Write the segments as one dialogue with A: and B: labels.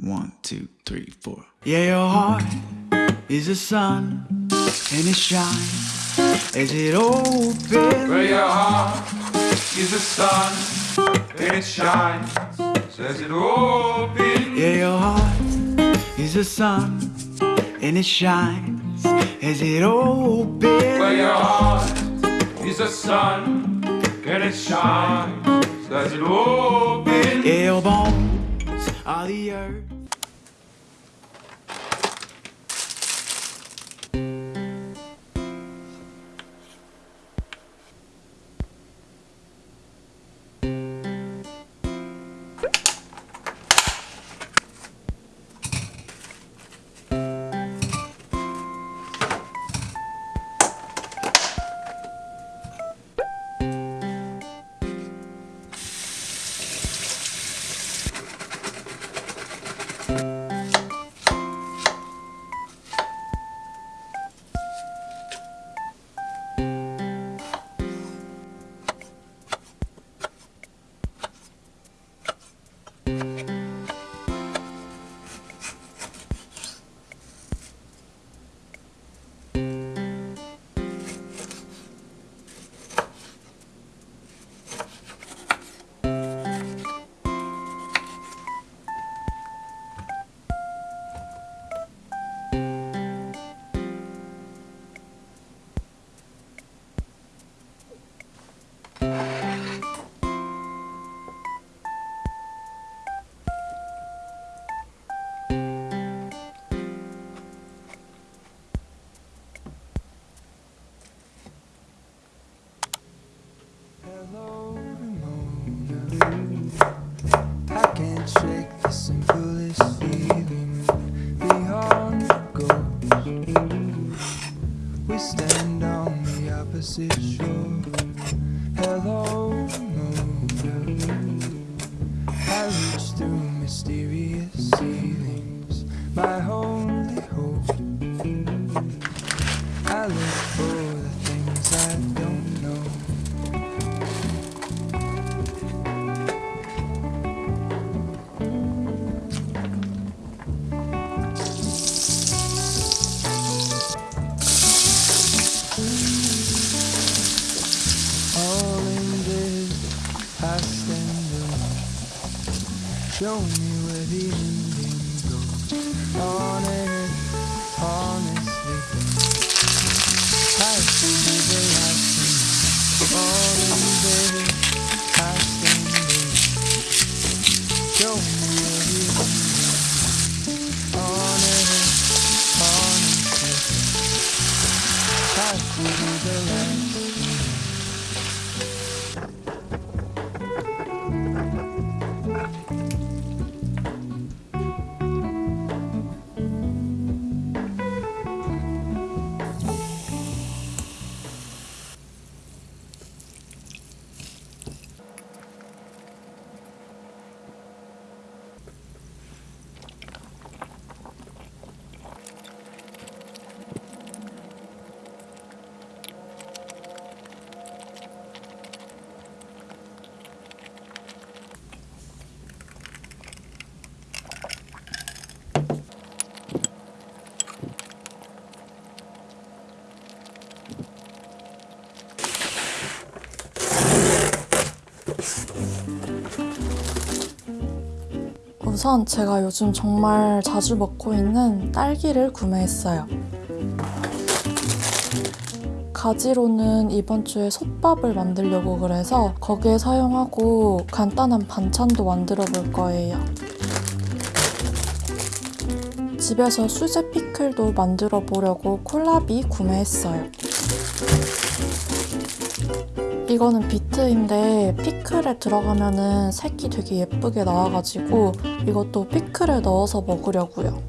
A: One, two, three, four. Yeah, your heart is a sun and it shines as it opens.
B: Where your heart is the sun and it shines, says it open.
A: Yeah, your heart is a sun and it shines as it opens.
B: Where your heart is the sun and it shines, says it open.
A: Yeah, your bones are the.
C: 우선 제가 요즘 정말 자주 먹고 있는 딸기를 구매했어요. 가지로는 이번 주에 솥밥을 만들려고 그래서 거기에 사용하고 간단한 반찬도 만들어 볼 거예요. 집에서 수제 피클도 만들어 보려고 콜라비 구매했어요. 이거는 비트인데 피클에 들어가면은 색이 되게 예쁘게 나와가지고 이것도 피클에 넣어서 먹으려고요.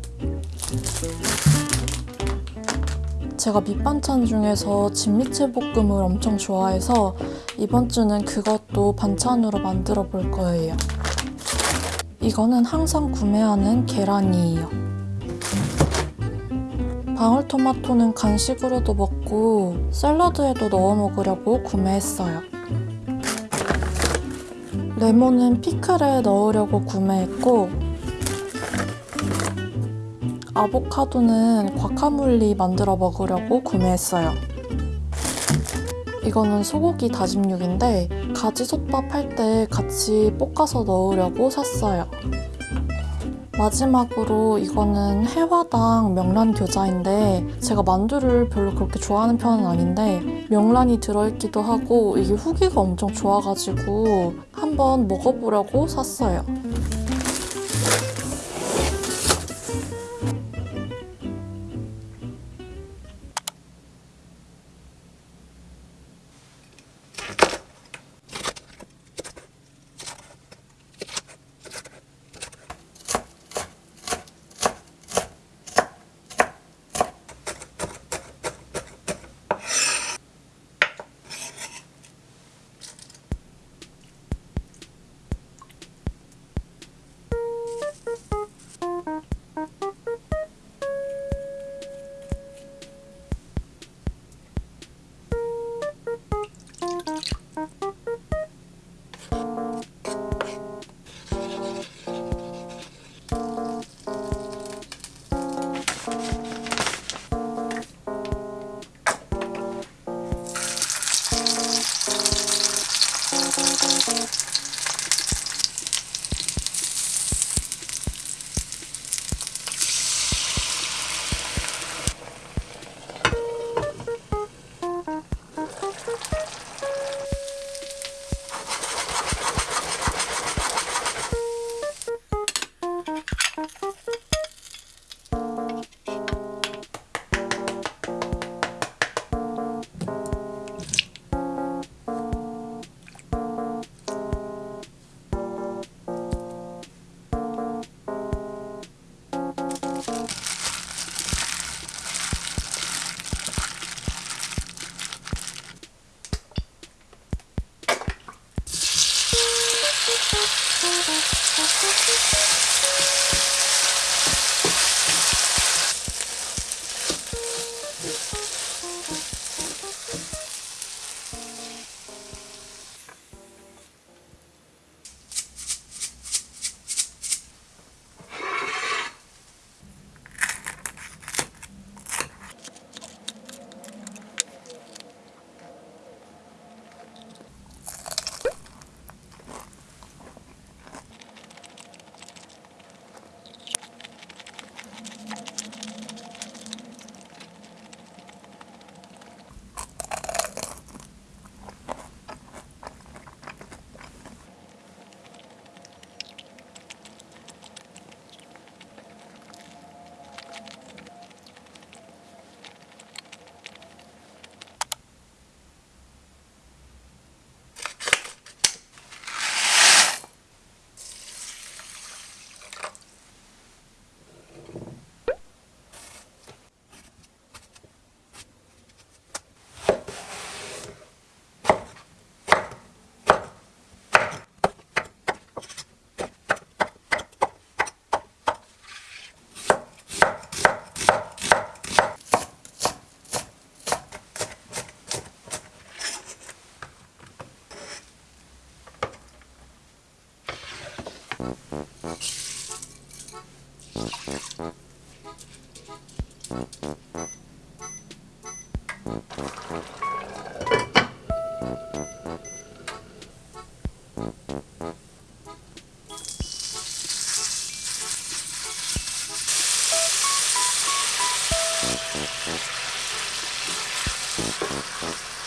C: 제가 밑반찬 중에서 진미채 볶음을 엄청 좋아해서 이번 주는 그것도 반찬으로 만들어 볼 거예요. 이거는 항상 구매하는 계란이에요. 방울토마토는 간식으로도 먹고 샐러드에도 넣어 먹으려고 구매했어요. 레몬은 피클에 넣으려고 구매했고 아보카도는 과카몰리 만들어 먹으려고 구매했어요. 이거는 소고기 다짐육인데 가지솥밥 할 때 같이 볶아서 넣으려고 샀어요. 마지막으로 이거는 해화당 명란 교자인데 제가 만두를 별로 그렇게 좋아하는 편은 아닌데 명란이 들어있기도 하고 이게 후기가 엄청 좋아가지고 한번 먹어보려고 샀어요. Thank you.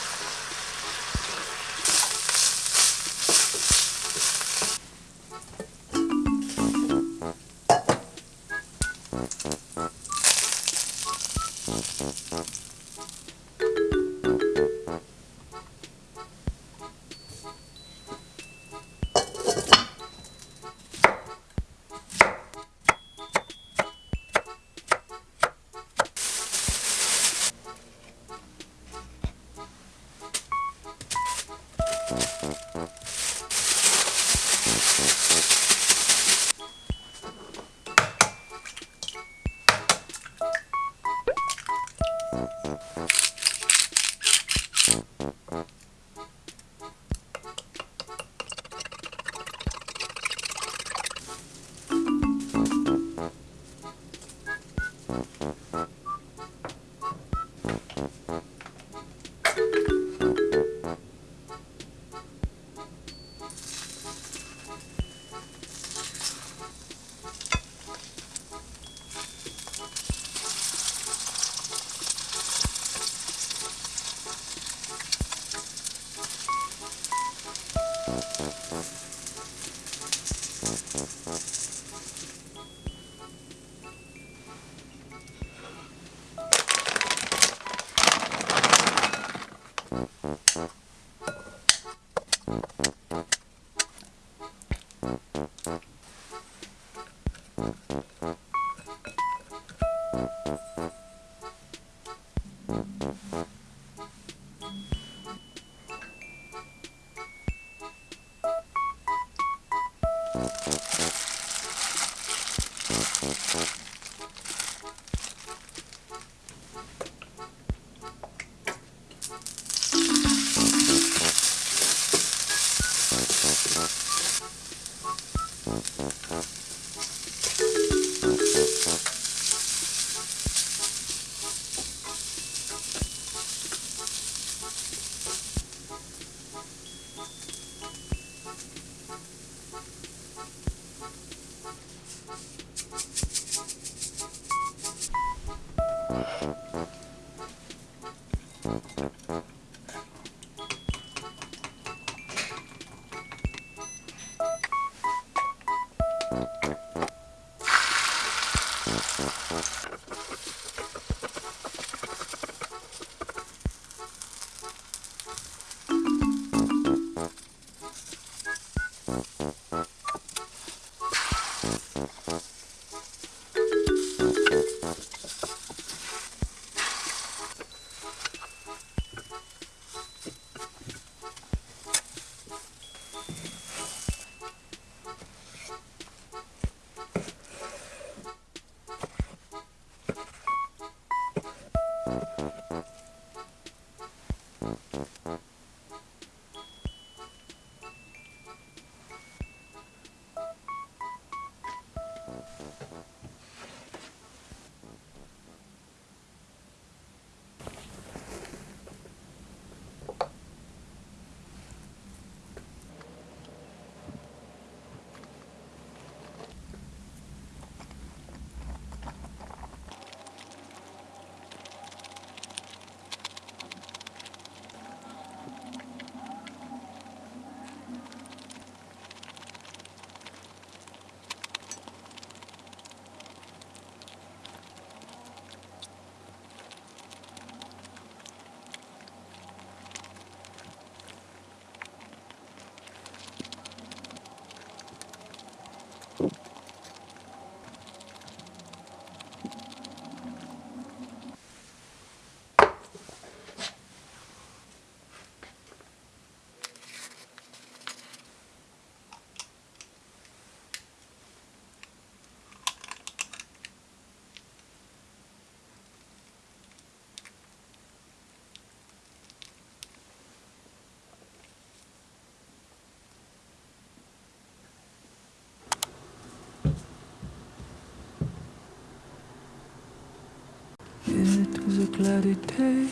A: It was a cloudy day,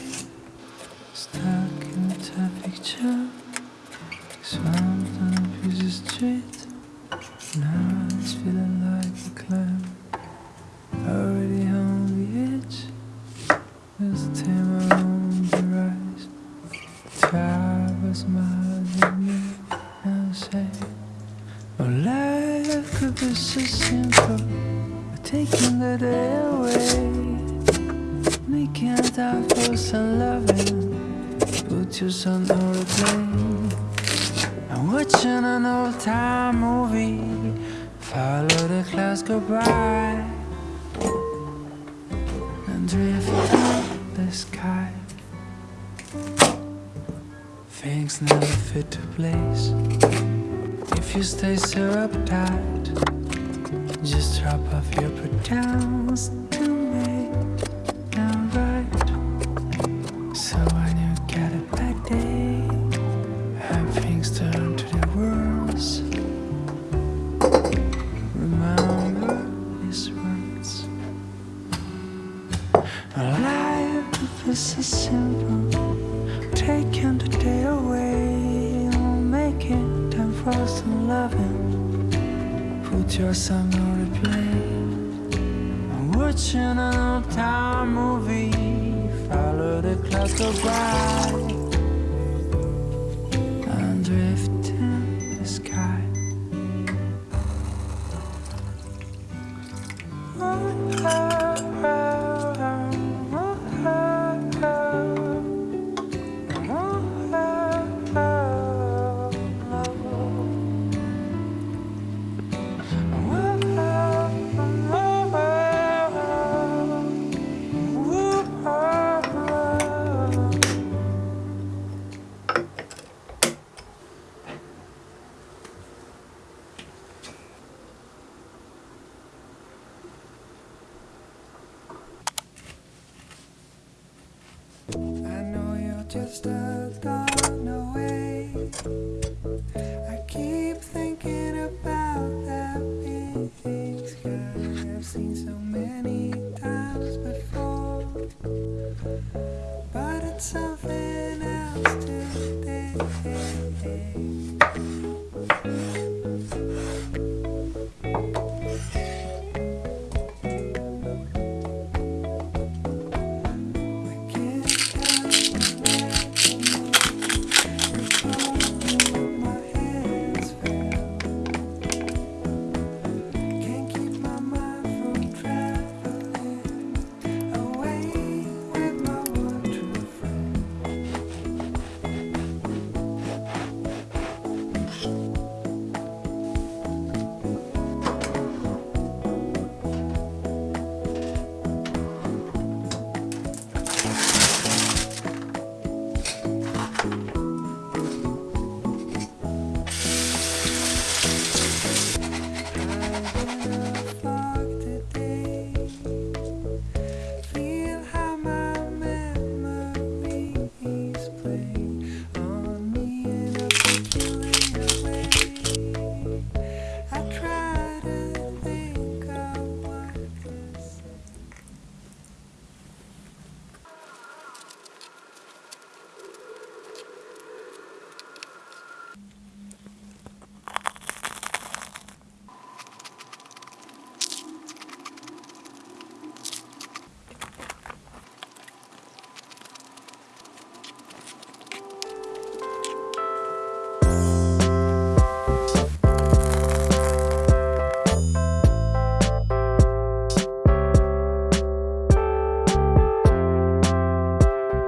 A: stuck in a traffic jam. Swamped on a busy street, A. I'm watching an old time movie. Follow the clouds go by. And drift up the sky. Things never fit to place. If you stay so uptight, just drop off your pretends Watching an old time movie. Follow the clouds go by.